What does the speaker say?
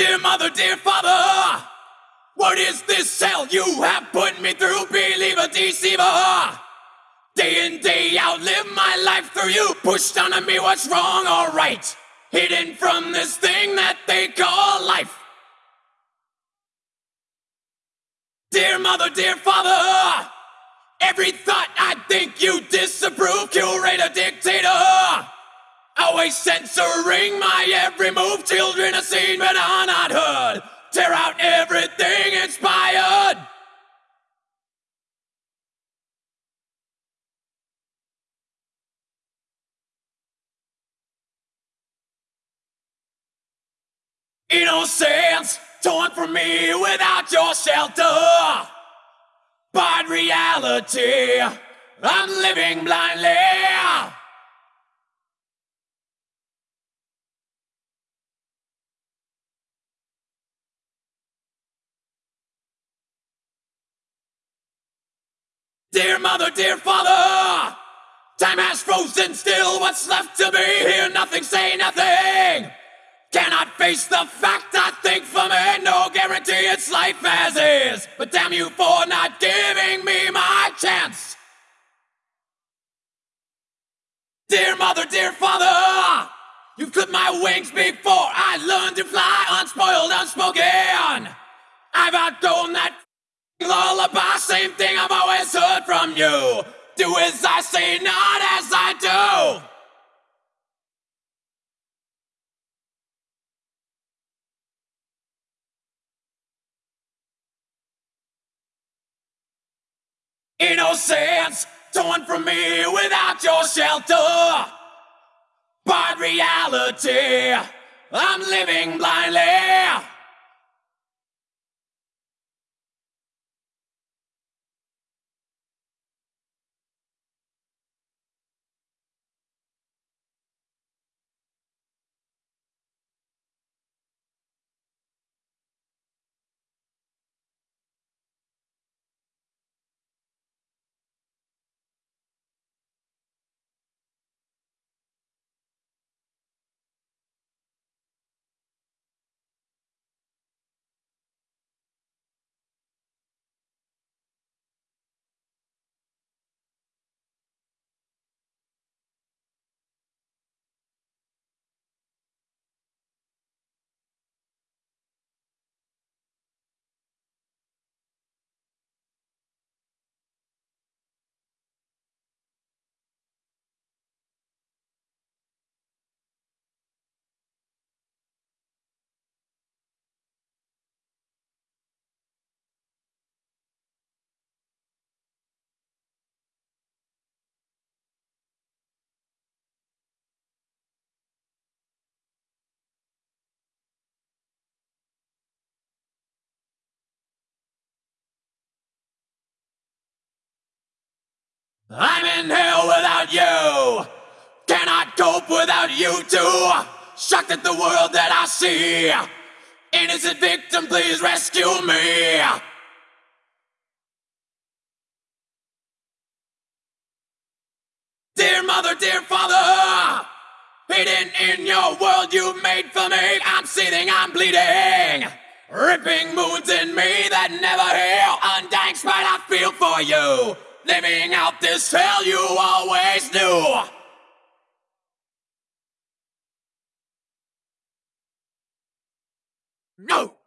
Dear mother, dear father, what is this hell you have put me through? Believer, deceiver. Day in, day out, live my life through you. Pushed onto me what's wrong or right. Hidden from this thing that they call life. Dear mother, dear father, every thought I think you disapprove, curator, dictator. Censoring my every move. Children are seen but are not heard. Tear out everything inspired. Innocence torn from me without your shelter. But reality, I'm living blindly. Dear mother, dear father, time has frozen still. What's left to be here? Nothing, say nothing. Cannot face the fact I think for me. No guarantee it's life as is. But damn you for not giving me my chance. Dear mother, dear father, you've clipped my wings before I learned to fly unspoiled, unspoken. I've outgrown that lullaby, same thing I've always heard from you. Do as I say, not as I do. Innocence torn from me without your shelter. But reality, I'm living blindly. I'm in hell without you. Cannot cope without you too. Shocked at the world that I see. Innocent victim, please rescue me. Dear mother, dear father, hidden in your world you made for me, I'm seething, I'm bleeding. Ripping wounds in me that never heal, undying spite I feel for you living out this hell you always knew. No!